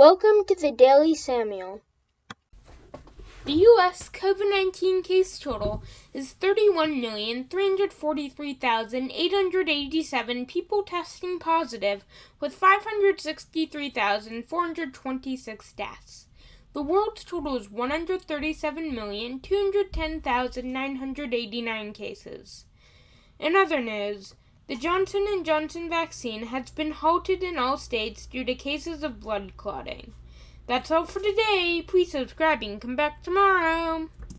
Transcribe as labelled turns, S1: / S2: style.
S1: Welcome to the Daily Samuel.
S2: The U.S. COVID 19 case total is 31,343,887 people testing positive, with 563,426 deaths. The world's total is 137,210,989 cases. In other news, the Johnson & Johnson vaccine has been halted in all states due to cases of blood clotting. That's all for today. Please subscribe and come back tomorrow.